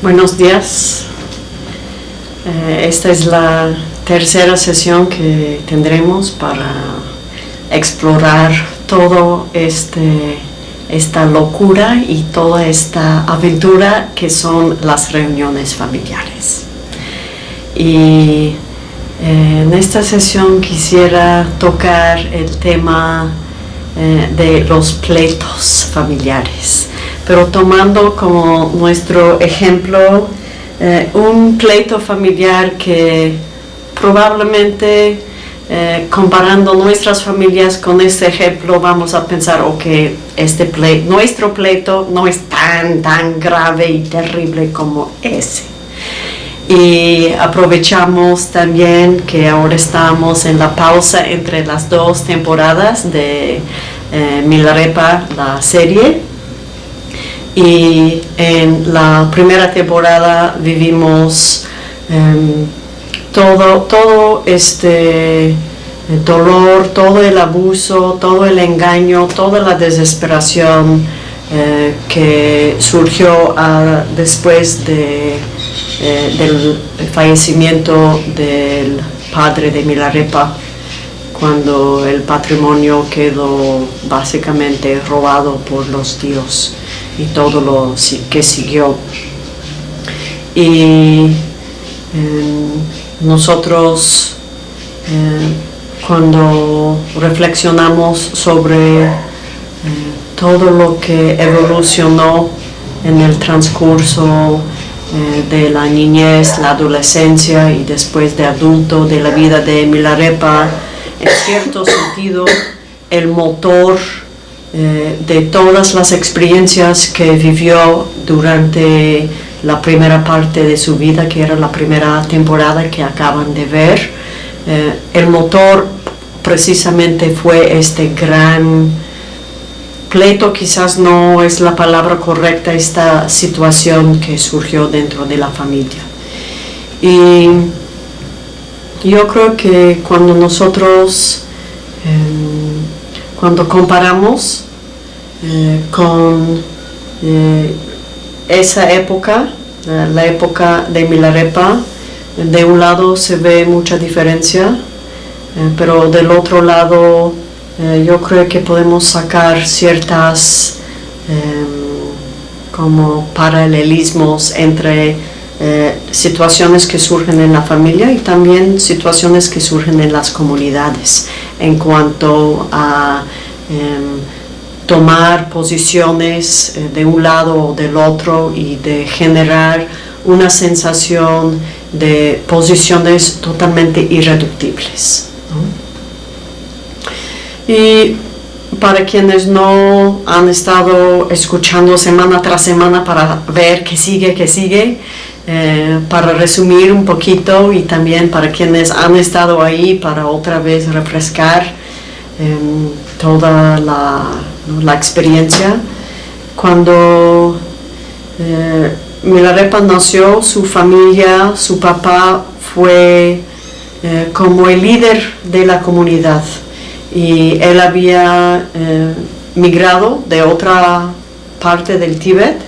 Buenos días. Eh, esta es la tercera sesión que tendremos para explorar todo este esta locura y toda esta aventura que son las reuniones familiares. Y eh, en esta sesión quisiera tocar el tema eh, de los pleitos familiares, pero tomando como nuestro ejemplo eh, un pleito familiar que probablemente eh, comparando nuestras familias con este ejemplo, vamos a pensar, ok, este pleito, nuestro pleito no es tan, tan grave y terrible como ese. Y aprovechamos también que ahora estamos en la pausa entre las dos temporadas de eh, Milarepa, la serie. Y en la primera temporada vivimos em, todo, todo este dolor, todo el abuso, todo el engaño, toda la desesperación eh, que surgió ah, después de, eh, del fallecimiento del padre de Milarepa, cuando el patrimonio quedó básicamente robado por los tíos y todo lo que siguió. Y em, nosotros eh, cuando reflexionamos sobre eh, todo lo que evolucionó en el transcurso eh, de la niñez, la adolescencia y después de adulto de la vida de Milarepa, en cierto sentido el motor de todas las experiencias que vivió durante la primera parte de su vida, que era la primera temporada que acaban de ver. Eh, el motor precisamente fue este gran pleito, quizás no es la palabra correcta, esta situación que surgió dentro de la familia. Y yo creo que cuando nosotros, em, cuando comparamos eh, con eh, esa época, eh, la época de Milarepa, de un lado se ve mucha diferencia, pero del otro lado eh, yo creo que podemos sacar ciertas em, como paralelismos entre situaciones que surgen en la familia y también situaciones que surgen en las comunidades en cuanto a em, tomar posiciones eh, de un lado o del otro y de generar una sensación de posiciones totalmente irreductibles. Y para quienes no han estado escuchando semana tras semana para ver qué sigue, qué sigue, eh, para resumir un poquito y también para quienes han estado ahí para otra vez refrescar em, toda la experiencia. Cuando eh, Milarepa nació, su familia, su papá fue eh, como el líder de la comunidad y él había eh, migrado de otra parte del Tíbet,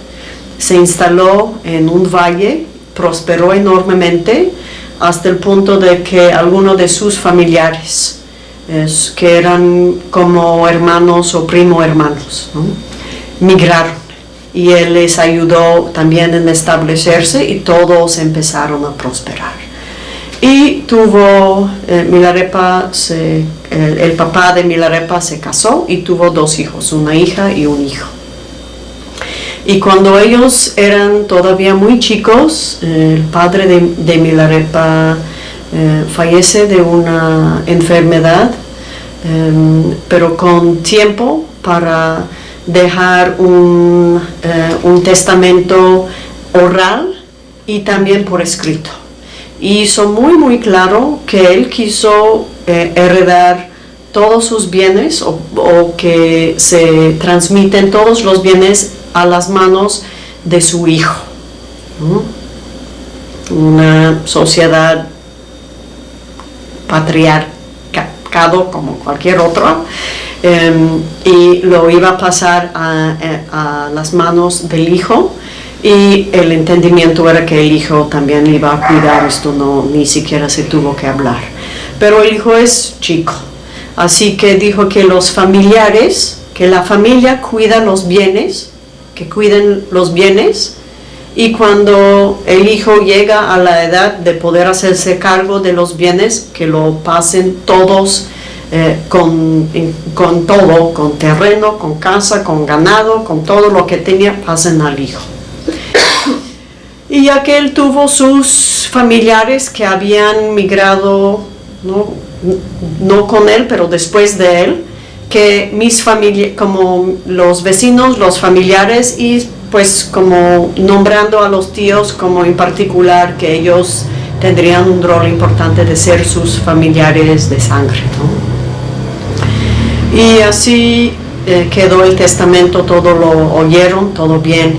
se instaló en un valle, prosperó enormemente hasta el punto de que algunos de sus familiares que eran como hermanos o primo hermanos, migraron y él les ayudó también en establecerse y todos empezaron a prosperar. Y tuvo, eh, Milarepa, el, papá de Milarepa se casó y tuvo dos hijos, una hija y un hijo. Y cuando ellos eran todavía muy chicos, el padre de Milarepa eh, fallece de una enfermedad, em, pero con tiempo para dejar un, eh, un, testamento oral y también por escrito. Hizo muy muy claro que él quiso eh, heredar todos sus bienes o, que se transmiten todos los bienes a las manos de su hijo. Una sociedad patriarcado como cualquier otro em, y lo iba a pasar a, las manos del hijo y el entendimiento era que el hijo también iba a cuidar, esto no ni siquiera se tuvo que hablar. Pero el hijo es chico, así que dijo que los familiares, que la familia cuida los bienes, que cuiden los bienes, y cuando el hijo llega a la edad de poder hacerse cargo de los bienes, que lo pasen todos eh, con, con todo, con terreno, con casa, con ganado, con todo lo que tenía, pasen al hijo. Y ya que él tuvo sus familiares que habían migrado, no, no con él, pero después de él, que mis familias, como los vecinos, los familiares y pues como nombrando a los tíos como en particular que ellos tendrían un rol importante de ser sus familiares de sangre. Y así eh, quedó el testamento, todo lo oyeron, todo bien,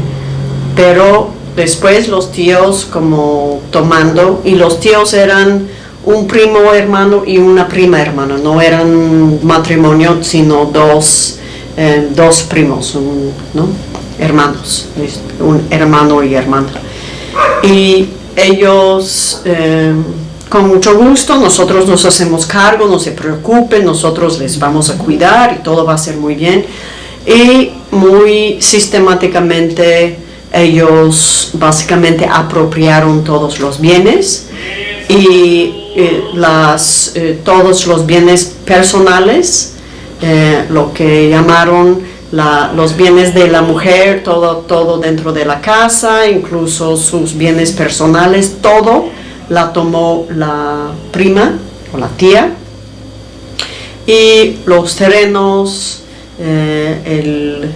pero después los tíos como tomando, y los tíos eran un primo hermano y una prima hermana, no eran matrimonio, sino dos, eh, dos primos, ¿no? hermanos, un hermano y hermana. Y ellos, eh, con mucho gusto, nosotros nos hacemos cargo, no se preocupen, nosotros les vamos a cuidar y todo va a ser muy bien. Y muy sistemáticamente ellos básicamente apropiaron todos los bienes y eh, las, eh, todos los bienes personales, lo que llamaron los bienes de la mujer, todo, todo dentro de la casa, incluso sus bienes personales, todo la tomó la prima o la tía. Y los terrenos, eh, el,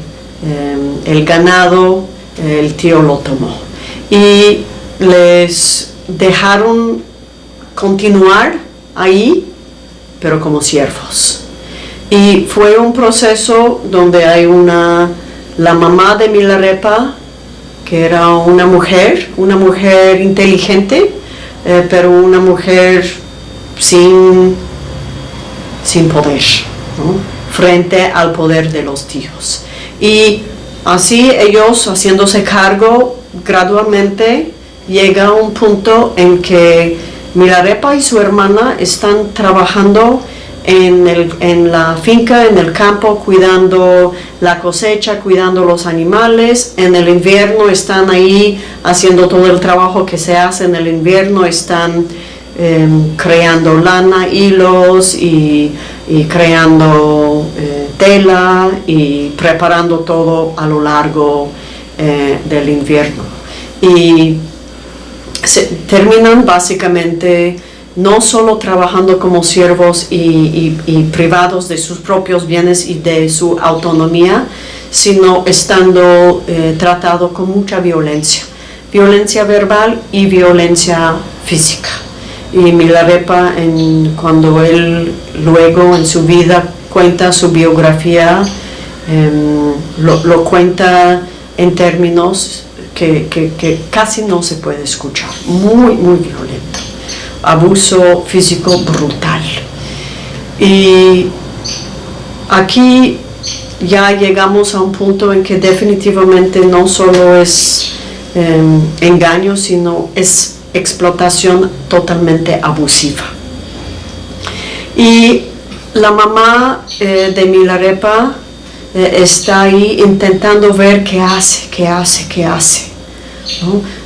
eh, el ganado, el tío lo tomó. Y les dejaron continuar ahí, pero como siervos. Y fue un proceso donde hay una, la mamá de Milarepa, que era una mujer, una mujer inteligente, eh, pero una mujer sin, sin poder, frente al poder de los tíos. Y así ellos haciéndose cargo gradualmente llega a un punto en que Milarepa y su hermana están trabajando en, el, en la finca, en el campo, cuidando la cosecha, cuidando los animales. En el invierno están ahí haciendo todo el trabajo que se hace en el invierno, están em, creando lana, hilos y, creando eh, tela y preparando todo a lo largo eh, del invierno. Y se, terminan básicamente no solo trabajando como siervos y, privados de sus propios bienes y de su autonomía, sino estando eh, tratado con mucha violencia, violencia verbal y violencia física. Y Milarepa, cuando él luego en su vida cuenta su biografía, em, lo, cuenta en términos que, que casi no se puede escuchar, muy, muy violento abuso físico brutal. Y aquí ya llegamos a un punto en que definitivamente no solo es em, engaño, sino es explotación totalmente abusiva. Y la mamá eh, de Milarepa eh, está ahí intentando ver qué hace, qué hace, qué hace.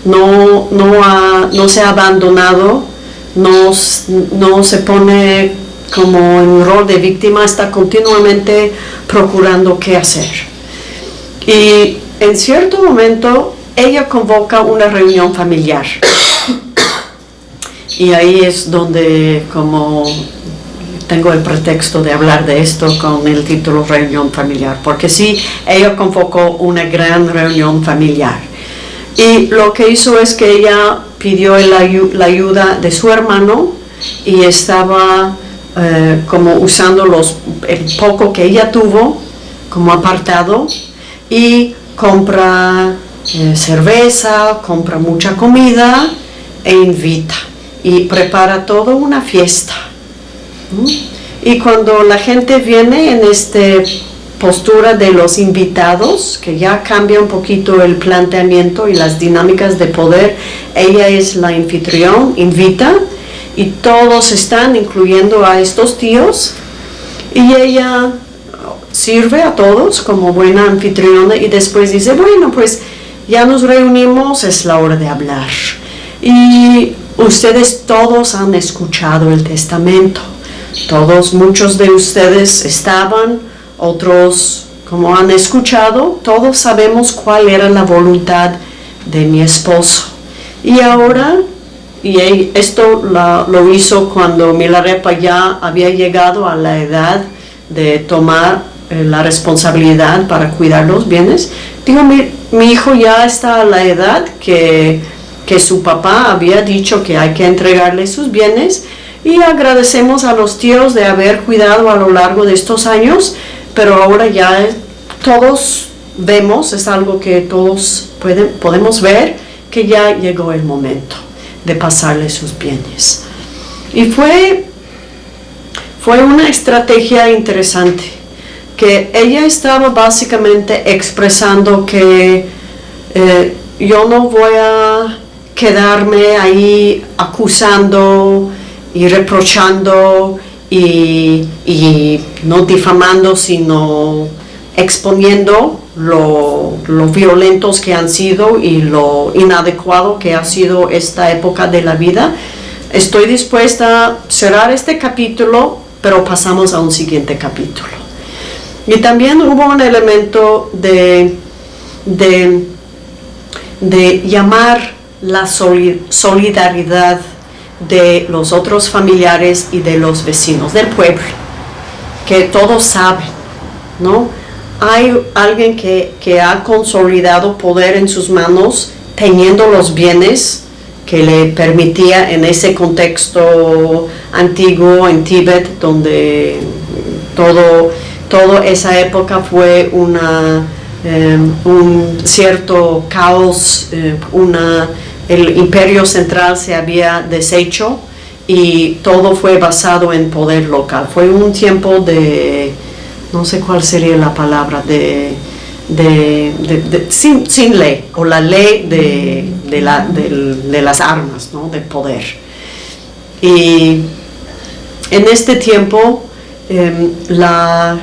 No, no, no se ha abandonado no, se pone como en rol de víctima, está continuamente procurando qué hacer. Y en cierto momento ella convoca una reunión familiar. Y ahí es donde como tengo el pretexto de hablar de esto con el título reunión familiar, porque sí, ella convocó una gran reunión familiar. Y lo que hizo es que ella pidió la ayuda de su hermano y estaba eh, como usando los, el poco que ella tuvo como apartado y compra eh, cerveza, compra mucha comida e invita y prepara toda una fiesta. Y cuando la gente viene en este postura de los invitados, que ya cambia un poquito el planteamiento y las dinámicas de poder. Ella es la anfitrión, invita, y todos están, incluyendo a estos tíos, y ella sirve a todos como buena anfitriona y después dice, bueno, pues ya nos reunimos, es la hora de hablar. Y ustedes todos han escuchado el testamento. Todos, muchos de ustedes estaban, otros como han escuchado, todos sabemos cuál era la voluntad de mi esposo. Y ahora, y esto lo hizo cuando Milarepa ya había llegado a la edad de tomar eh, la responsabilidad para cuidar los bienes. Digo, mi, mi, hijo ya está a la edad que, que su papá había dicho que hay que entregarle sus bienes y agradecemos a los tíos de haber cuidado a lo largo de estos años, pero ahora ya todos vemos, es algo que todos pueden, podemos ver, que ya llegó el momento de pasarle sus bienes. Y fue, fue una estrategia interesante que ella estaba básicamente expresando que eh, yo no voy a quedarme ahí acusando y reprochando y, no difamando, sino exponiendo lo, lo, violentos que han sido y lo inadecuado que ha sido esta época de la vida. Estoy dispuesta a cerrar este capítulo, pero pasamos a un siguiente capítulo. Y también hubo un elemento de, de, llamar la solidaridad de los otros familiares y de los vecinos del pueblo, que todos saben, ¿no? Hay alguien que, que ha consolidado poder en sus manos teniendo los bienes que le permitía en ese contexto antiguo en Tíbet, donde todo toda esa época fue una, em, un cierto caos, eh, una, el imperio central se había deshecho y todo fue basado en poder local. Fue un tiempo de, no sé cuál sería la palabra, de, sin, ley, o la ley de, de las armas, ¿no? de poder. Y en este tiempo em, la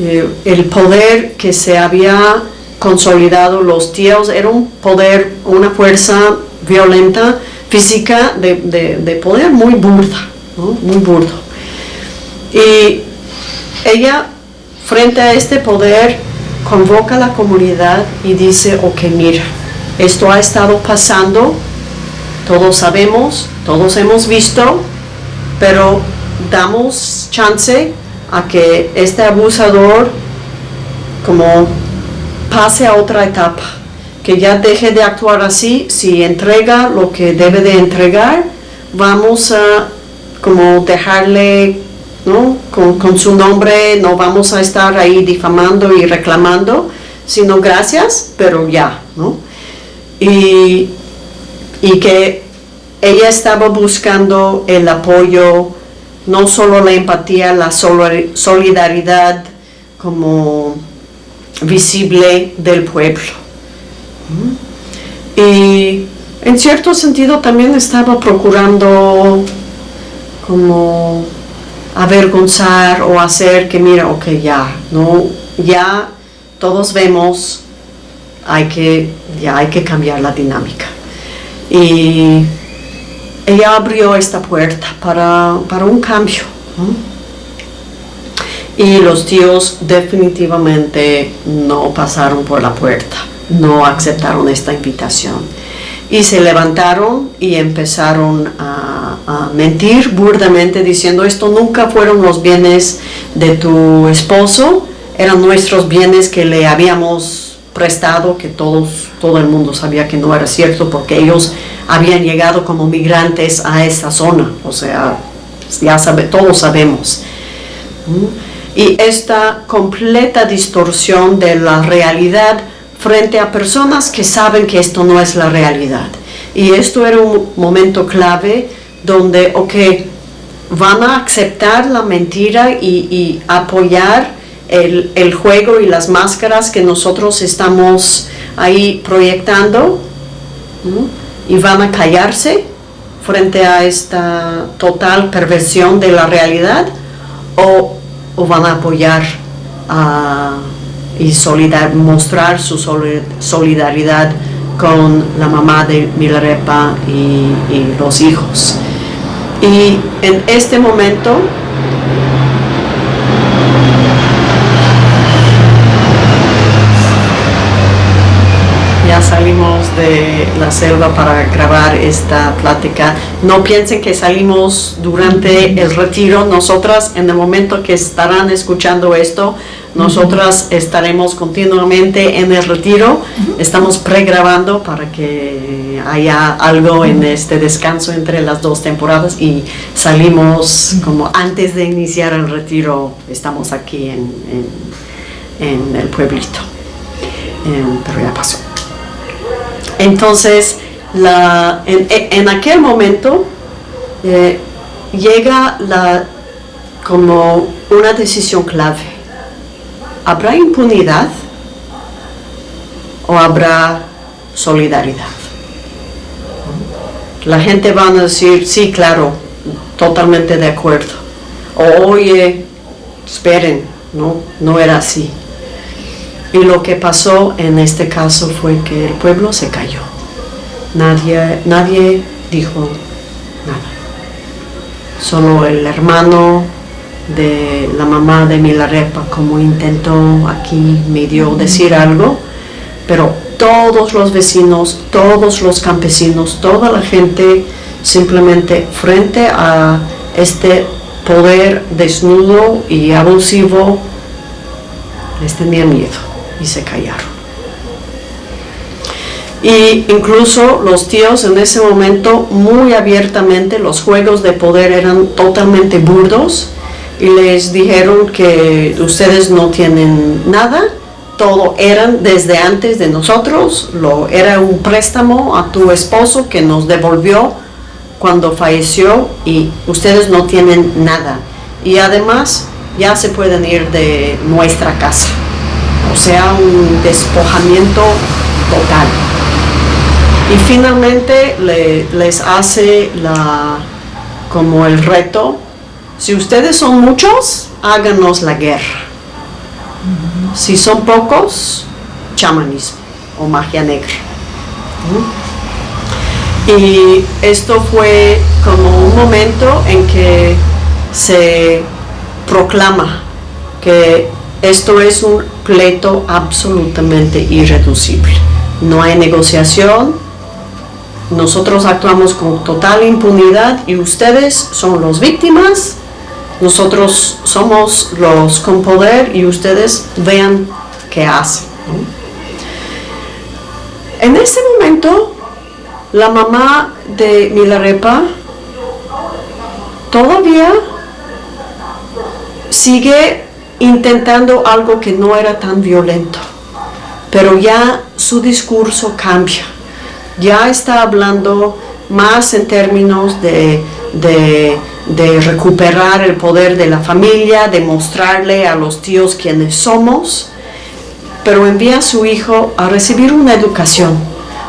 eh, el poder que se había consolidado los tíos era un poder, una fuerza violenta, física, de, poder muy burda, muy burdo. Y ella, frente a este poder, convoca a la comunidad y dice, ok, mira, esto ha estado pasando, todos sabemos, todos hemos visto, pero damos chance a que este abusador como pase a otra etapa, que ya deje de actuar así, si entrega lo que debe de entregar, vamos a como dejarle ¿no? con, su nombre, no vamos a estar ahí difamando y reclamando, sino gracias, pero ya, ¿no? Y, y que ella estaba buscando el apoyo no solo la empatía, la solidaridad como visible del pueblo. Y en cierto sentido también estaba procurando como avergonzar o hacer que mira, ok, ya, no, ya todos vemos, hay que, ya hay que cambiar la dinámica. Y ella abrió esta puerta para, un cambio. Y los tíos definitivamente no pasaron por la puerta, no aceptaron esta invitación. Y se levantaron y empezaron a, mentir burdamente diciendo esto nunca fueron los bienes de tu esposo, eran nuestros bienes que le habíamos prestado, que todos, todo el mundo sabía que no era cierto porque ellos habían llegado como migrantes a esta zona, o sea, ya sabe, todos sabemos. Y esta completa distorsión de la realidad frente a personas que saben que esto no es la realidad. Y esto era un momento clave donde, ok, van a aceptar la mentira y, apoyar el, juego y las máscaras que nosotros estamos ahí proyectando y van a callarse frente a esta total perversión de la realidad o van a apoyar a y solidar, mostrar su soli- solidaridad con la mamá de Milarepa y, y los hijos. Y en este momento de la selva para grabar esta plática. No piensen que salimos durante el retiro. Nosotras, en el momento que estarán escuchando esto, nosotras estaremos continuamente en el retiro. Estamos pregrabando para que haya algo en este descanso entre las dos temporadas y salimos como antes de iniciar el retiro. Estamos aquí en, en- en el pueblito. Em, pero ya pasó. Entonces, la, en, en aquel momento eh, llega la, como una decisión clave. ¿Habrá impunidad o habrá solidaridad? La gente va a decir, sí, claro, totalmente de acuerdo. O, oye, esperen, no, no era así. Y lo que pasó en este caso fue que el pueblo se cayó. Nadie, nadie dijo nada. Solo el hermano de la mamá de Milarepa como intentó aquí medio decir algo, pero todos los vecinos, todos los campesinos, toda la gente simplemente frente a este poder desnudo y abusivo les tenía miedo y se callaron. Y incluso los tíos en ese momento muy abiertamente, los juegos de poder eran totalmente burdos y les dijeron que ustedes no tienen nada, todo eran desde antes de nosotros, lo, era un préstamo a tu esposo que nos devolvió cuando falleció y ustedes no tienen nada. Y además ya se pueden ir de nuestra casa o sea, un despojamiento total. Y finalmente le- les hace la, como el reto, si ustedes son muchos, háganos la guerra. Si son pocos, chamanismo o magia negra. Y esto fue como un momento en que se proclama que esto es un pleito absolutamente irreducible. No hay negociación, nosotros actuamos con total impunidad y ustedes son los víctimas, nosotros somos los con poder y ustedes vean qué hacen. En ese momento, la mamá de Milarepa todavía sigue intentando algo que no era tan violento, pero ya su discurso cambia, ya está hablando más en términos de, de, recuperar el poder de la familia, de mostrarle a los tíos quiénes somos, pero envía a su hijo a recibir una educación,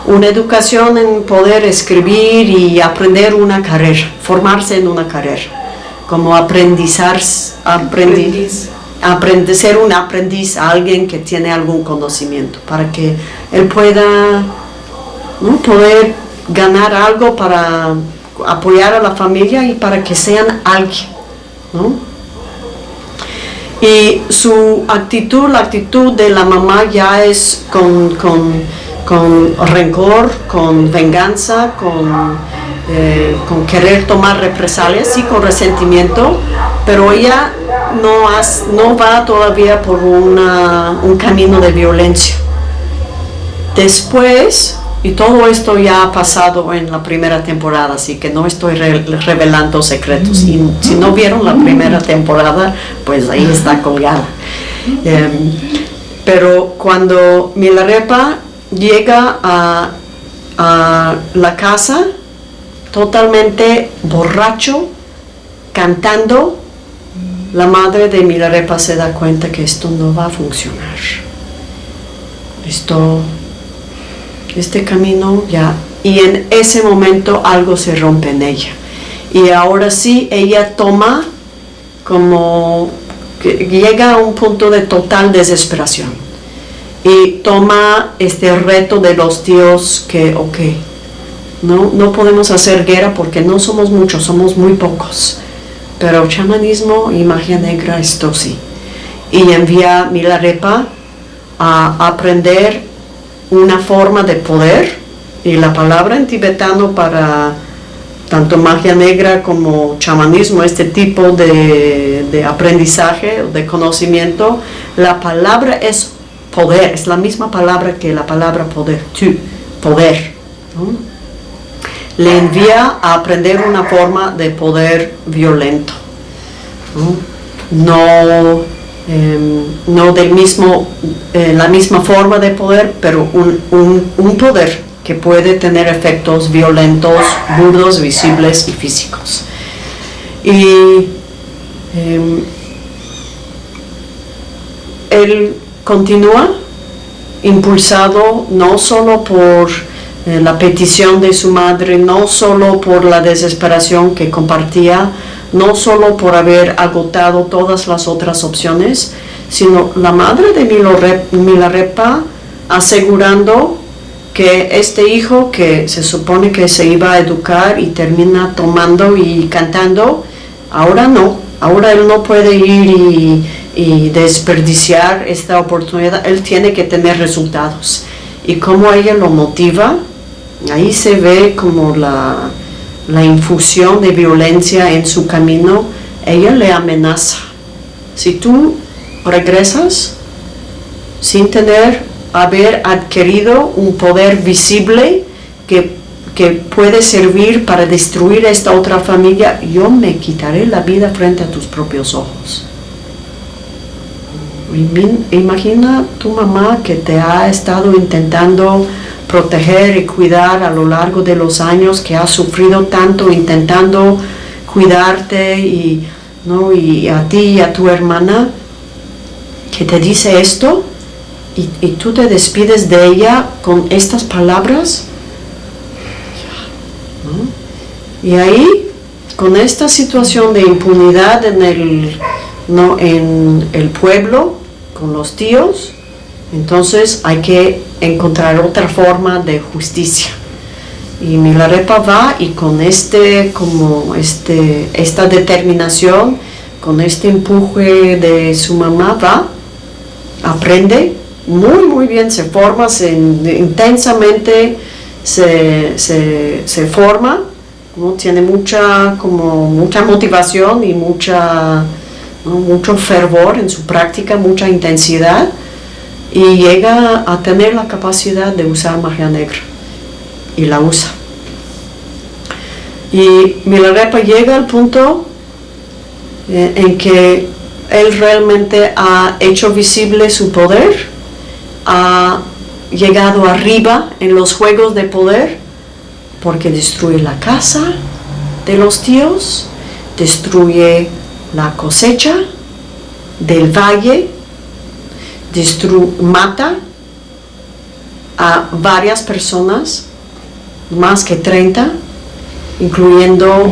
una educación en poder escribir y aprender una carrera, formarse en una carrera, como aprendizar, aprendi- Aprendiz. Aprender, ser un aprendiz a alguien que tiene algún conocimiento, para que él pueda ¿no? poder ganar algo para apoyar a la familia y para que sean alguien. ¿no? Y su actitud, la actitud de la mamá ya es con, con, con rencor, con venganza, con, eh, con querer tomar represalias, sí, con resentimiento, pero ella no, has- no va todavía por un camino de violencia. Después, y todo esto ya ha pasado en la primera temporada, así que no estoy re- revelando secretos. Y si no vieron la primera temporada, pues ahí está colgada. Em, pero cuando Milarepa llega a la casa totalmente borracho, cantando la madre de Milarepa se da cuenta que esto no va a funcionar. Esto, este camino ya, y en ese momento algo se rompe en ella. Y ahora sí, ella toma como, llega a un punto de total desesperación. Y toma este reto de los tíos que, ok, no, no podemos hacer guerra porque no somos muchos, somos muy pocos pero chamanismo y magia negra esto sí. Y envía Milarepa a aprender una forma de poder y la palabra en tibetano para tanto magia negra como chamanismo, este tipo de, de aprendizaje, de conocimiento, la palabra es poder, es la misma palabra que la palabra poder, tu, poder le envía a aprender una forma de poder violento. No, em, no del mismo, eh, la misma forma de poder, pero un, poder que puede tener efectos violentos, burdos, visibles y físicos. Y em, él continúa impulsado no solo por eh, la petición de su madre, no solo por la desesperación que compartía, no solo por haber agotado todas las otras opciones, sino la madre de Milarepa asegurando que este hijo que se supone que se iba a educar y termina tomando y cantando, ahora no, ahora él no puede ir y, y desperdiciar esta oportunidad, él tiene que tener resultados. Y cómo ella lo motiva, Ahí se ve como la, infusión de violencia en su camino. Ella le amenaza. Si tú regresas sin tener, haber adquirido un poder visible que, que puede servir para destruir esta otra familia, yo me quitaré la vida frente a tus propios ojos. Imagina tu mamá que te ha estado intentando proteger y cuidar a lo largo de los años que has sufrido tanto intentando cuidarte y, ¿no? y a ti y a tu hermana que te dice esto y, tú te despides de ella con estas palabras y ahí con esta situación de impunidad en el, ¿no? en el pueblo con los tíos entonces hay que encontrar otra forma de justicia. Y Milarepa va y con este, como este, esta determinación, con este empuje de su mamá va, aprende muy muy bien, se forma, se, intensamente se, se, forma, tiene mucha, como mucha motivación y mucha, mucho fervor en su práctica, mucha intensidad y llega a tener la capacidad de usar magia negra y la usa. Y Milarepa llega al punto eh, en que él realmente ha hecho visible su poder, ha llegado arriba en los juegos de poder, porque destruye la casa de los tíos, destruye la cosecha del valle mata a varias personas, más que 30, incluyendo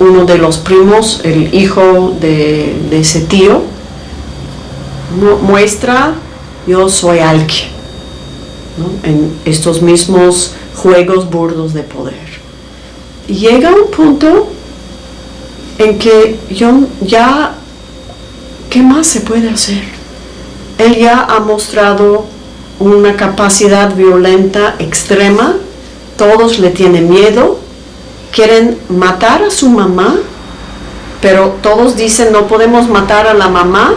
uno de los primos, el hijo de, ese tío, muestra yo soy alguien en estos mismos juegos burdos de poder. Y llega un punto en que yo ya, ¿qué más se puede hacer? Él ya ha mostrado una capacidad violenta extrema, todos le tienen miedo, quieren matar a su mamá, pero todos dicen no podemos matar a la mamá,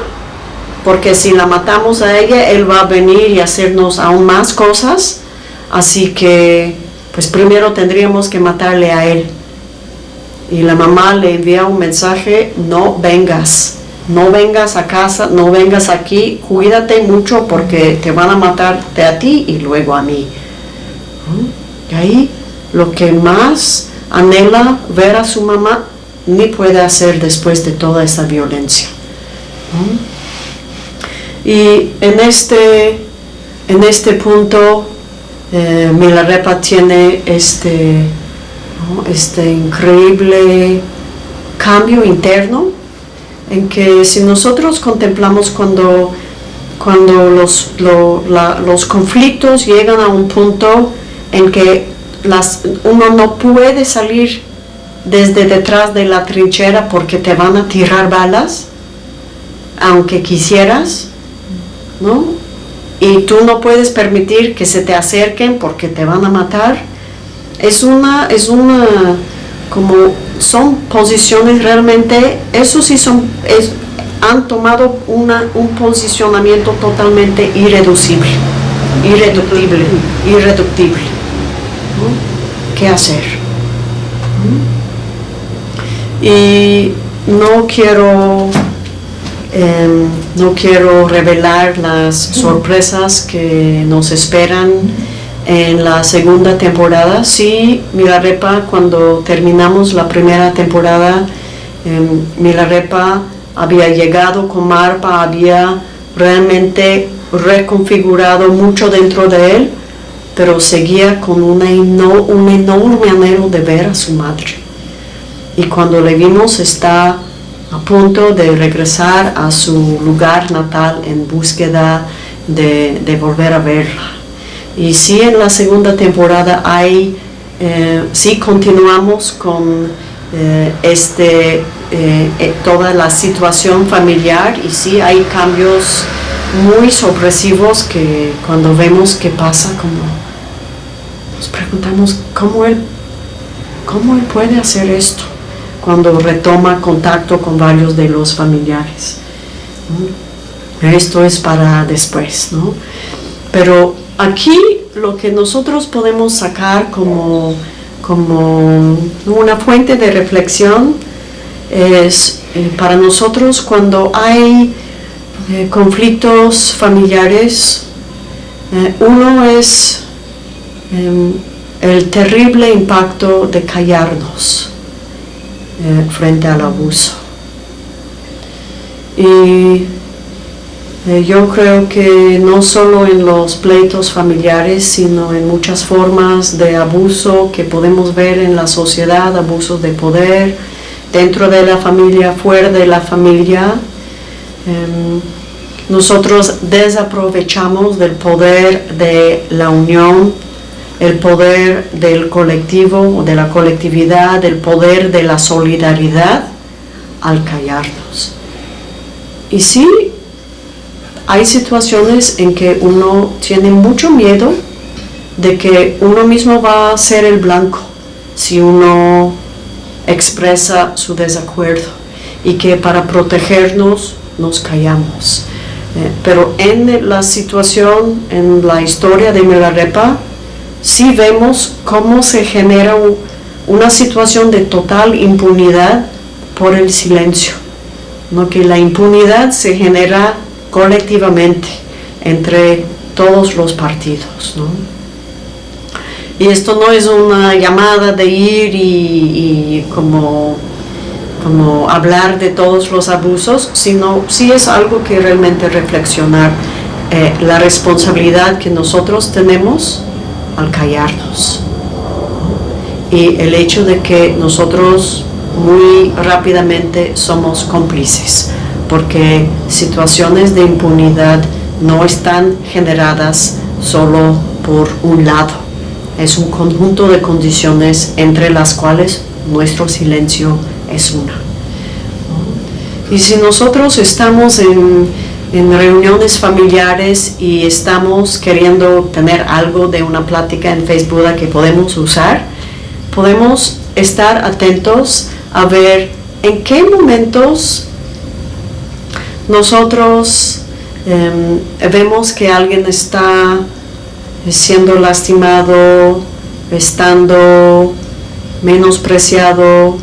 porque si la matamos a ella, él va a venir y hacernos aún más cosas, así que pues primero tendríamos que matarle a él. Y la mamá le envía un mensaje, no vengas no vengas a casa, no vengas aquí, cuídate mucho porque te van a matarte a ti y luego a mí. Y ahí lo que más anhela ver a su mamá ni puede hacer después de toda esta violencia. Y en este, en este punto, eh, Milarepa tiene este, este increíble cambio interno en que si nosotros contemplamos cuando, cuando los, los conflictos llegan a un punto en que las, uno no puede salir desde detrás de la trinchera porque te van a tirar balas, aunque quisieras, ¿no? Y tú no puedes permitir que se te acerquen porque te van a matar. Es una, es una, como son posiciones realmente, eso sí son, han tomado un posicionamiento totalmente irreducible, irreductible, irreductible. ¿Qué hacer? y no quiero em, no quiero revelar las sorpresas que nos esperan en la segunda temporada. Sí, Milarepa, cuando terminamos la primera temporada, eh, Milarepa había llegado con Marpa, había realmente reconfigurado mucho dentro de él, pero seguía con una un enorme anhelo de ver a su madre y cuando le vimos está a punto de regresar a su lugar natal en búsqueda de, volver a verla. Y sí en la segunda temporada hay, eh, sí continuamos con eh, este, eh, toda la situación familiar y sí hay cambios muy sorpresivos que cuando vemos qué pasa, como nos preguntamos cómo él, cómo él puede hacer esto cuando retoma contacto con varios de los familiares. Esto es para después, ¿no? Pero aquí lo que nosotros podemos sacar como, como una fuente de reflexión es eh, para nosotros cuando hay eh, conflictos familiares, eh, uno es em, el terrible impacto de callarnos frente al abuso. Y eh, yo creo que no solo en los pleitos familiares, sino en muchas formas de abuso que podemos ver en la sociedad, abusos de poder, dentro de la familia, fuera de la familia, em, nosotros desaprovechamos del poder de la unión el poder del colectivo, de la colectividad, el poder de la solidaridad al callarnos. Y sí, hay situaciones en que uno tiene mucho miedo de que uno mismo va a ser el blanco si uno expresa su desacuerdo y que para protegernos nos callamos. Eh, pero en la situación, en la historia de Milarepa, sí vemos cómo se genera una situación de total impunidad por el silencio, ¿no? que la impunidad se genera colectivamente entre todos los partidos. Y esto no es una llamada de ir y, como, como hablar de todos los abusos, sino sí es algo que realmente reflexionar eh, la responsabilidad que nosotros tenemos al callarnos. Y el hecho de que nosotros muy rápidamente somos cómplices, porque situaciones de impunidad no están generadas solo por un lado, es un conjunto de condiciones entre las cuales nuestro silencio es una. Y si nosotros estamos en en reuniones familiares y estamos queriendo tener algo de una plática en Facebook que podemos usar, podemos estar atentos a ver en qué momentos nosotros em, vemos que alguien está siendo lastimado, estando menospreciado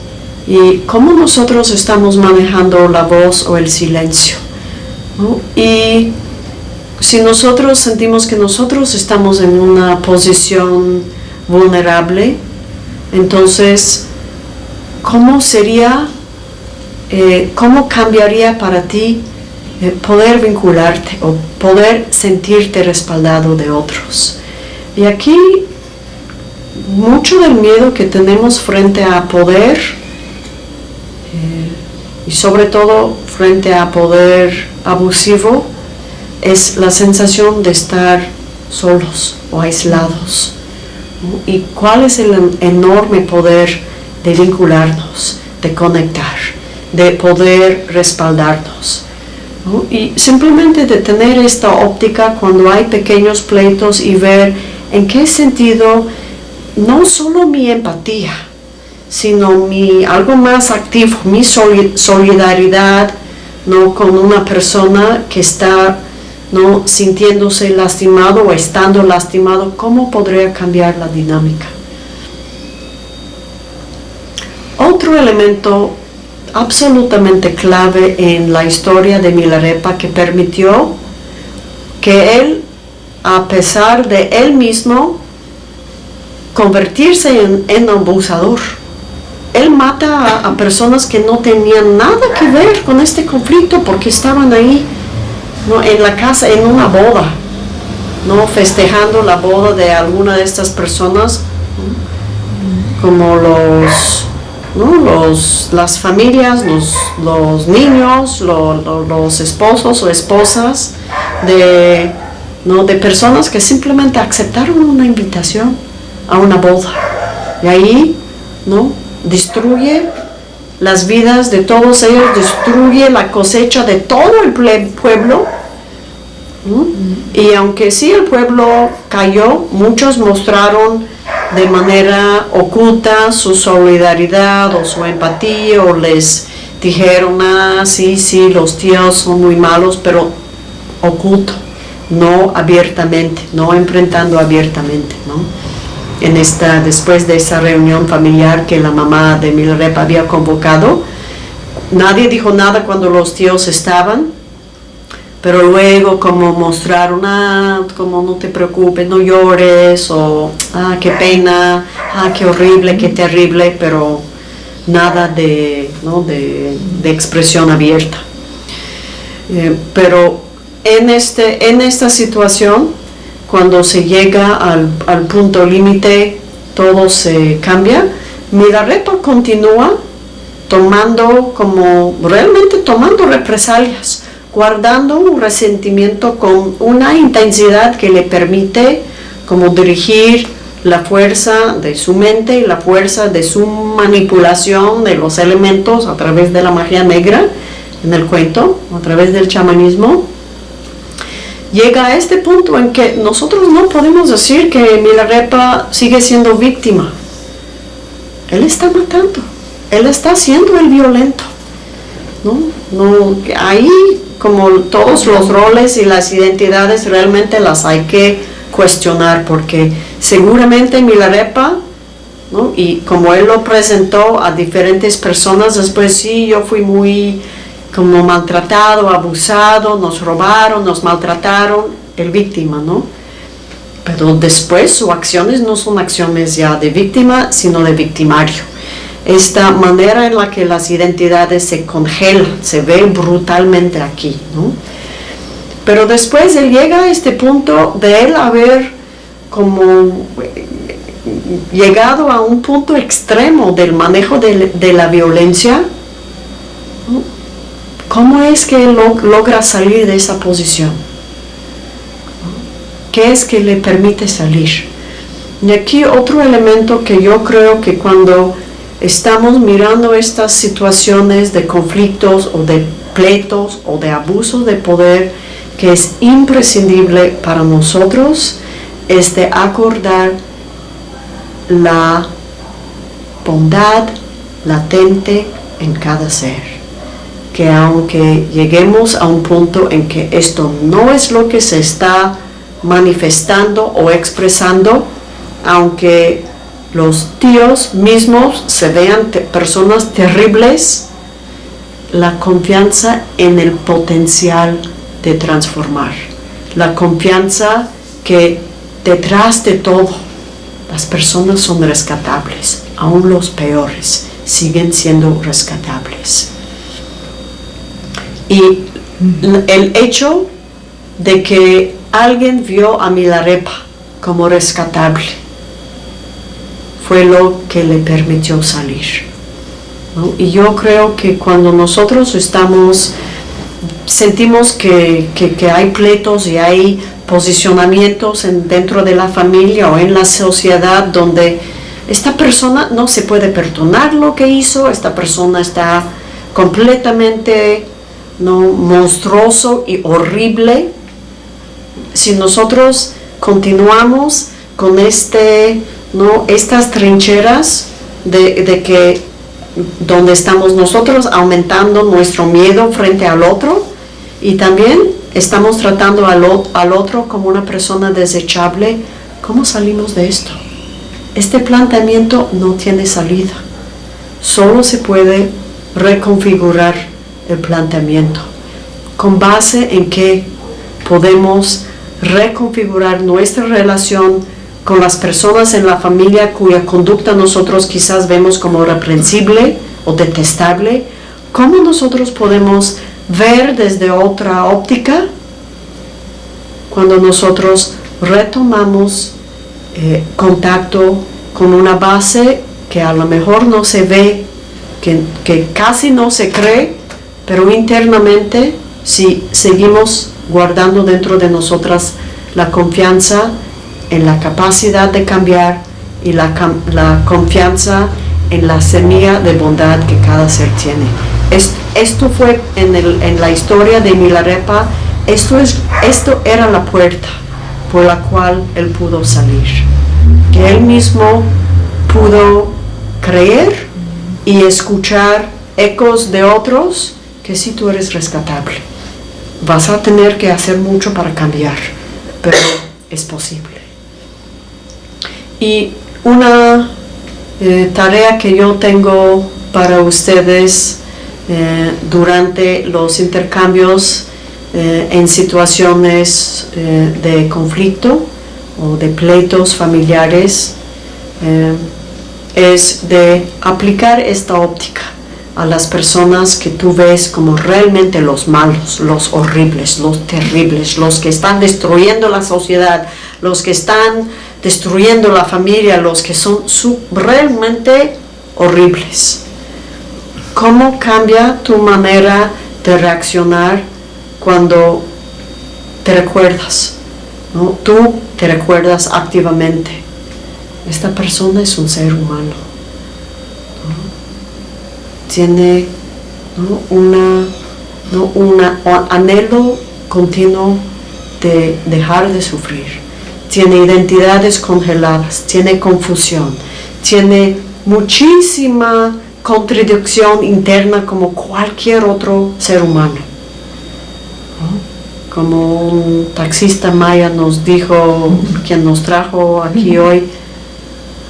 y cómo nosotros estamos manejando la voz o el silencio. Y si nosotros sentimos que nosotros estamos en una posición vulnerable, entonces ¿cómo sería, eh, cómo cambiaría para ti eh, poder vincularte o poder sentirte respaldado de otros? Y aquí mucho del miedo que tenemos frente a poder eh, y sobre todo frente a poder abusivo es la sensación de estar solos o aislados. ¿Y cuál es el enorme poder de vincularnos, de conectar, de poder respaldarnos? Y simplemente de tener esta óptica cuando hay pequeños pleitos y ver en qué sentido no solo mi empatía, sino mi algo más activo, mi solidaridad ¿no? con una persona que está ¿no? sintiéndose lastimado o estando lastimado, ¿cómo podría cambiar la dinámica? Otro elemento absolutamente clave en la historia de Milarepa que permitió que él, a pesar de él mismo, convertirse en, abusador. Él mata a, personas que no tenían nada que ver con este conflicto porque estaban ahí ¿no? en la casa, en una boda, ¿no? festejando la boda de alguna de estas personas, como los, los, las familias, los, los niños, los esposos o esposas de, ¿no? de personas que simplemente aceptaron una invitación a una boda. Y ahí, ¿no? Destruye las vidas de todos ellos, destruye la cosecha de todo el pueblo. Y aunque sí el pueblo cayó, muchos mostraron de manera oculta su solidaridad o su empatía o les dijeron, ah, sí, sí, los tíos son muy malos, pero oculto, no abiertamente, no enfrentando abiertamente, ¿no? en esta, después de esa reunión familiar que la mamá de Milrep había convocado. Nadie dijo nada cuando los tíos estaban, pero luego como mostraron, ah, como no te preocupes, no llores, o ah, qué pena, ah, qué horrible, qué terrible, pero nada de, ¿no? de, expresión abierta. Eh, pero en, este, en esta situación, cuando se llega al, punto límite, todo se cambia. Milarepa continúa tomando como, realmente tomando represalias, guardando un resentimiento con una intensidad que le permite como dirigir la fuerza de su mente y la fuerza de su manipulación de los elementos a través de la magia negra en el cuento, a través del chamanismo, llega a este punto en que nosotros no podemos decir que Milarepa sigue siendo víctima. Él está matando, él está siendo el violento. ¿No? No, ahí, como todos los roles y las identidades, realmente las hay que cuestionar, porque seguramente Milarepa, ¿no? y como él lo presentó a diferentes personas, después sí, yo fui muy como maltratado, abusado, nos robaron, nos maltrataron, el víctima, ¿no? Pero después sus acciones no son acciones ya de víctima, sino de victimario. Esta manera en la que las identidades se congelan, se ve brutalmente aquí, ¿no? Pero después él llega a este punto de él haber como llegado a un punto extremo del manejo de, de la violencia, ¿Cómo es que él logra salir de esa posición? ¿Qué es que le permite salir? Y aquí otro elemento que yo creo que cuando estamos mirando estas situaciones de conflictos o de pleitos o de abusos de poder, que es imprescindible para nosotros, es de acordar la bondad latente en cada ser. Que aunque lleguemos a un punto en que esto no es lo que se está manifestando o expresando, aunque los tíos mismos se vean personas terribles, la confianza en el potencial de transformar, la confianza que detrás de todo las personas son rescatables, aún los peores siguen siendo rescatables. Y el hecho de que alguien vio a Milarepa como rescatable fue lo que le permitió salir. Y yo creo que cuando nosotros estamos, sentimos que, hay pleitos y hay posicionamientos en, dentro de la familia o en la sociedad donde esta persona no se puede perdonar lo que hizo, esta persona está completamente ¿no? monstruoso y horrible. Si nosotros continuamos con este, ¿no? estas trincheras de, de que donde estamos nosotros aumentando nuestro miedo frente al otro y también estamos tratando al, al otro como una persona desechable, ¿cómo salimos de esto? Este planteamiento no tiene salida. Solo se puede reconfigurar el planteamiento con base en que podemos reconfigurar nuestra relación con las personas en la familia cuya conducta nosotros quizás vemos como reprensible o detestable, ¿cómo nosotros podemos ver desde otra óptica cuando nosotros retomamos eh, contacto con una base que a lo mejor no se ve, que, que casi no se cree, pero internamente si seguimos guardando dentro de nosotras la confianza en la capacidad de cambiar y la, la confianza en la semilla de bondad que cada ser tiene. Esto, fue en, el, en, la historia de Milarepa, esto, es, esto era la puerta por la cual él pudo salir. Que él mismo pudo creer y escuchar ecos de otros que si tú eres rescatable. Vas a tener que hacer mucho para cambiar, pero es posible. Y una eh, tarea que yo tengo para ustedes eh, durante los intercambios eh, en situaciones de conflicto o de pleitos familiares es de aplicar esta óptica a las personas que tú ves como realmente los malos, los horribles, los terribles, los que están destruyendo la sociedad, los que están destruyendo la familia, los que son realmente horribles. ¿Cómo cambia tu manera de reaccionar cuando te recuerdas? ¿no? Tú te recuerdas activamente. Esta persona es un ser humano. Tiene una, un anhelo continuo de dejar de sufrir tiene identidades congeladas, tiene confusión, tiene muchísima contradicción interna como cualquier otro ser humano. Como un taxista maya nos dijo, quien nos trajo aquí hoy,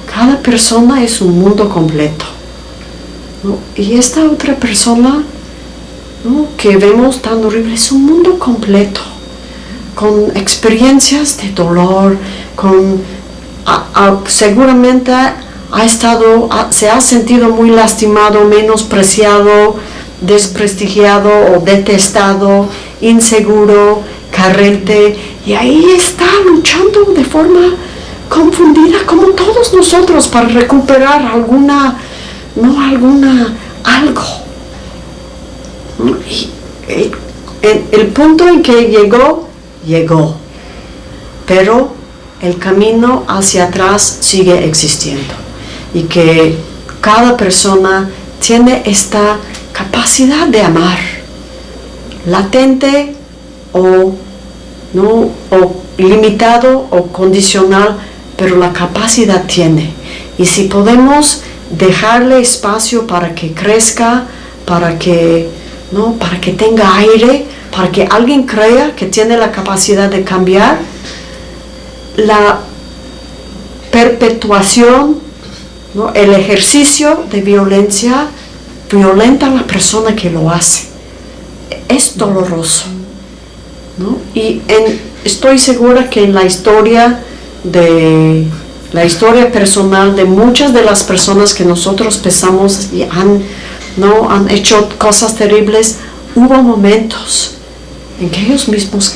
cada persona es un mundo completo. Y esta otra persona que vemos tan horrible es un mundo completo con experiencias de dolor, con seguramente ha estado, se ha sentido muy lastimado, menospreciado, desprestigiado o detestado, inseguro, carente, y ahí está luchando de forma confundida como todos nosotros para recuperar alguna, no alguna, algo. Y, el punto en que llegó llegó, pero el camino hacia atrás sigue existiendo y que cada persona tiene esta capacidad de amar, latente o, ¿no? o limitado o condicional, pero la capacidad tiene. Y si podemos dejarle espacio para que crezca, para que, ¿no? para que tenga aire, para que alguien crea que tiene la capacidad de cambiar, la perpetuación, el ejercicio de violencia violenta a la persona que lo hace. Es doloroso. Y estoy segura que en la historia de la historia personal de muchas de las personas que nosotros pensamos y han, ¿no? han hecho cosas terribles, hubo momentos en que ellos mismos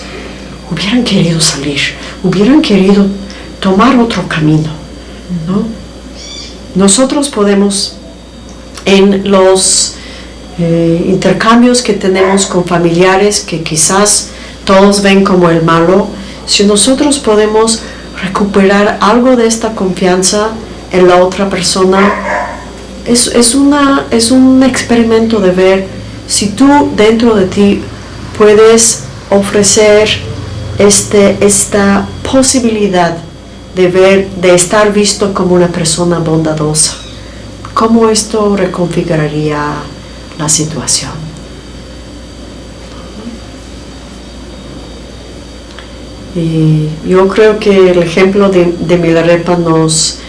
hubieran querido salir, hubieran querido tomar otro camino. ¿no? Nosotros podemos en los eh, intercambios que tenemos con familiares que quizás todos ven como el malo, si nosotros podemos recuperar algo de esta confianza en la otra persona, es, es, una, es un experimento de ver si tú dentro de ti puedes ofrecer este, esta posibilidad de ver, de estar visto como una persona bondadosa. ¿Cómo esto reconfiguraría la situación? Y yo creo que el ejemplo de, de Milarepa nos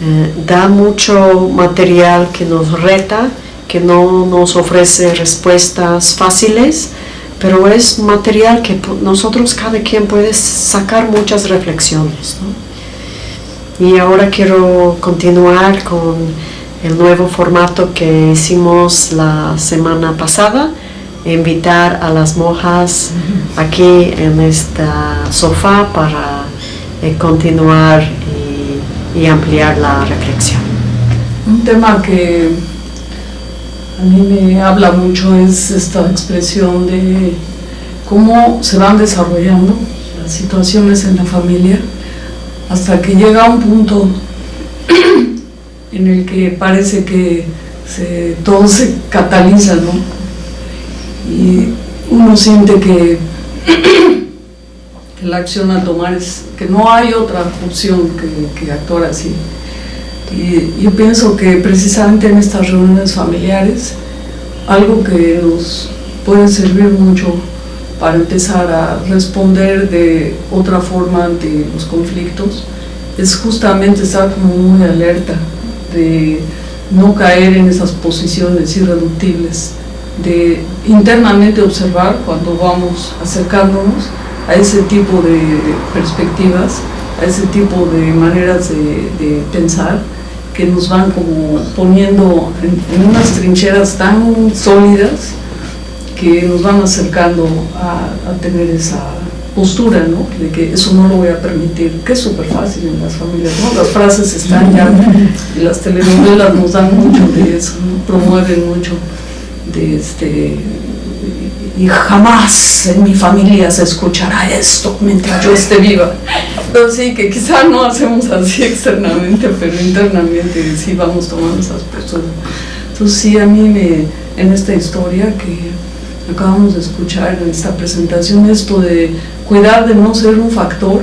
eh, da mucho material que nos reta, que no nos ofrece respuestas fáciles, pero es material que nosotros cada quien puede sacar muchas reflexiones. Y ahora quiero continuar con el nuevo formato que hicimos la semana pasada, invitar a las monjas aquí en este sofá para eh, continuar y, y ampliar la reflexión. Un tema que a mí me habla mucho es esta expresión de cómo se van desarrollando las situaciones en la familia hasta que llega un punto en el que parece que se, todo se cataliza, ¿no? Y uno siente que, la acción a tomar es que no hay otra opción que actuar así. Y yo pienso que precisamente en estas reuniones familiares, algo que nos puede servir mucho para empezar a responder de otra forma ante los conflictos, es justamente estar como muy alerta de no caer en esas posiciones irreductibles, de internamente observar cuando vamos acercándonos a ese tipo de perspectivas, a ese tipo de maneras de, pensar que nos van como poniendo en, unas trincheras tan sólidas que nos van acercando a, tener esa postura, ¿no? De que eso no lo voy a permitir, que es súper fácil en las familias, ¿no? Las frases están ya, y las telenovelas nos dan mucho de eso, promueven mucho de este y jamás en mi familia se escuchará esto mientras yo esté viva. Entonces sí, que quizá no hacemos así externamente, pero internamente sí vamos tomando esas posturas. Entonces sí, a mí me, en esta historia que acabamos de escuchar en esta presentación, esto de cuidar de no ser un factor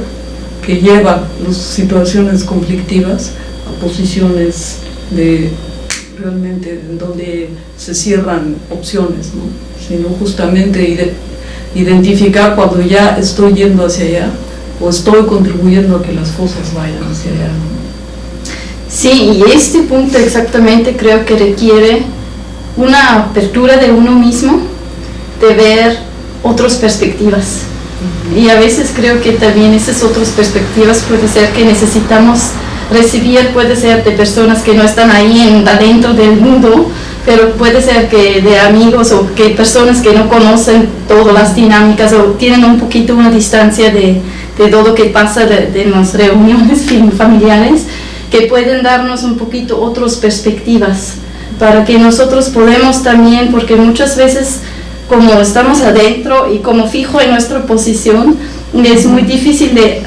que lleva las situaciones conflictivas a posiciones de realmente en donde se cierran opciones, ¿no? Sino justamente identificar cuando ya estoy yendo hacia allá o estoy contribuyendo a que las cosas vayan hacia allá. ¿no? Sí, y este punto exactamente creo que requiere una apertura de uno mismo, de ver otras perspectivas. Y a veces creo que también esas otras perspectivas puede ser que necesitamos recibir, puede ser de personas que no están ahí en, adentro del mundo, pero puede ser que de amigos o que personas que no conocen todas las dinámicas o tienen un poquito una distancia de, de todo lo que pasa de, de las reuniones familiares, que pueden darnos un poquito otras perspectivas para que nosotros podemos también, porque muchas veces como estamos adentro y como fijo en nuestra posición, es muy difícil de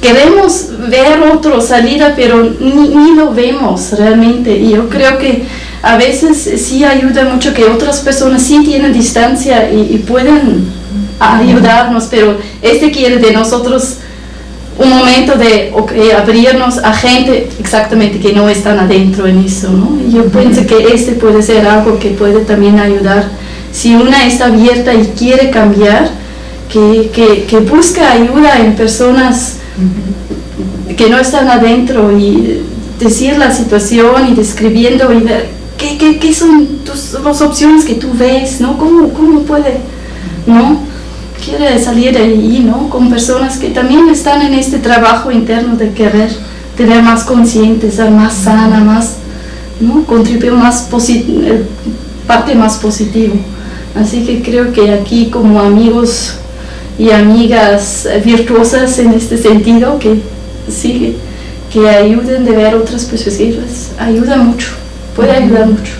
queremos ver otro salida, pero ni, ni, lo vemos realmente. Y yo creo que a veces sí ayuda mucho que otras personas sí tienen distancia y, y pueden ayudarnos, pero este quiere de nosotros un momento de okay, abrirnos a gente exactamente que no están adentro en eso. ¿no? Yo pienso que este puede ser algo que puede también ayudar. Si una está abierta y quiere cambiar, que, que, que busca ayuda en personas que no están adentro y decir la situación y describiendo y ver qué, qué, qué son tus, las opciones que tú ves, ¿no? ¿Cómo, cómo puede, ¿no? Quiere salir de ahí, ¿no? Con personas que también están en este trabajo interno de querer tener más consciente, ser más sana, más, ¿no? contribuir más parte más positivo. Así que creo que aquí como amigos y amigas virtuosas en este sentido, que sí, que ayuden de ver otras perspectivas, ayuda mucho, puede ayudar mucho.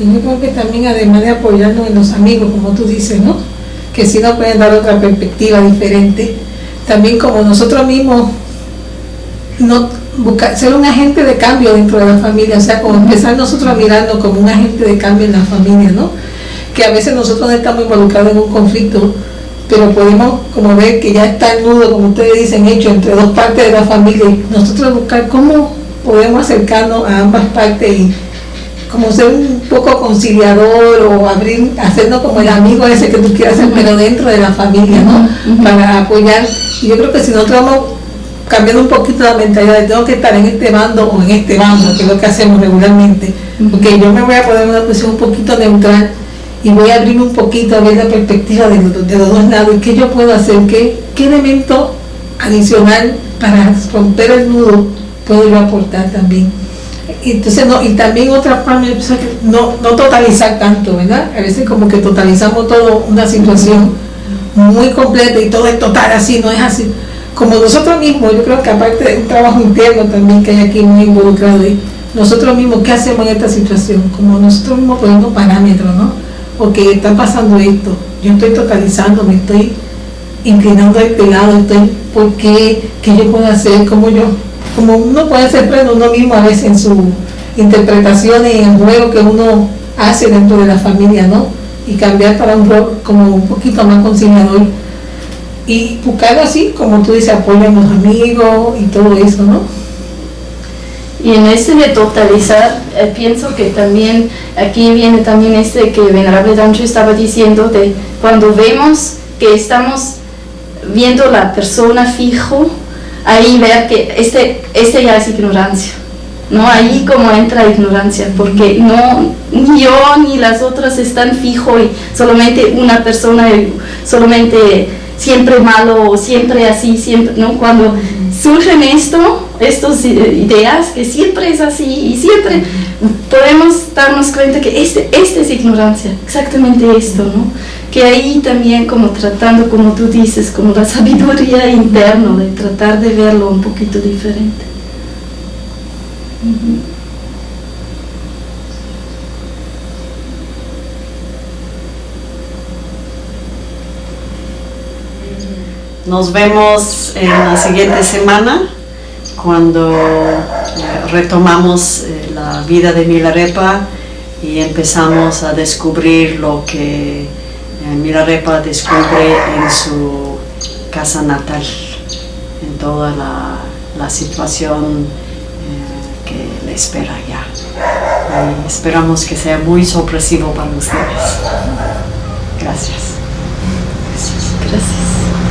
Y yo creo que también además de apoyarnos en los amigos, como tú dices, ¿no? Que si nos pueden dar otra perspectiva diferente, también como nosotros mismos no buscar, ser un agente de cambio dentro de la familia, o sea, como empezar nosotros a mirarnos como un agente de cambio en la familia, ¿no? Que a veces nosotros no estamos involucrados en un conflicto, pero podemos como ver que ya está el nudo, como ustedes dicen, hecho entre dos partes de la familia y nosotros buscar cómo podemos acercarnos a ambas partes y como ser un poco conciliador o abrir, hacernos como el amigo ese que tú quieras ser, pero dentro de la familia, ¿no? Para apoyar. Y yo creo que si nosotros vamos cambiando un poquito la mentalidad de tengo que estar en este bando o en este bando, que es lo que hacemos regularmente, porque yo me voy a poner en una posición un poquito neutral y voy a abrirme un poquito a ver la perspectiva de, de los dos lados y qué yo puedo hacer, qué, qué elemento adicional para romper el nudo puedo yo aportar también entonces no, y también otra parte, no, no totalizar tanto, ¿verdad? A veces como que totalizamos todo una situación muy completa y todo es total así, no es así. Como nosotros mismos, yo creo que aparte de un trabajo interno también que hay aquí muy involucrado nosotros mismos, ¿qué hacemos en esta situación? Como nosotros mismos poniendo parámetros, ¿no? Porque está pasando esto, yo estoy totalizando, me estoy inclinando a este lado, estoy, ¿por qué? ¿Qué yo puedo hacer? ¿Cómo yo como uno puede ser pleno uno mismo a veces en su interpretación y en el juego que uno hace dentro de la familia, ¿no? Y cambiar para un rol como un poquito más conciliador. Y buscarlo así, como tú dices, apoyo a los amigos y todo eso, ¿no? Y en ese de totalizar, eh, pienso que también, aquí viene también este que Venerable Dancho estaba diciendo, de cuando vemos que estamos viendo la persona fijo, ahí ver que este, este ya es ignorancia. ¿no? Ahí como entra ignorancia, porque no, ni yo ni las otras están fijo y solamente una persona, solamente siempre malo o siempre así, siempre, ¿no? Cuando surgen esto, estas ideas que siempre es así y siempre podemos darnos cuenta que este, este es ignorancia, exactamente esto, ¿no? que ahí también como tratando, como tú dices, como la sabiduría interna, de tratar de verlo un poquito diferente. Nos vemos en la siguiente semana cuando eh, retomamos eh, la vida de Milarepa y empezamos a descubrir lo que Mirarepa descubre en su casa natal, en toda la, situación eh, que le espera allá. Y esperamos que sea muy sorpresivo para ustedes.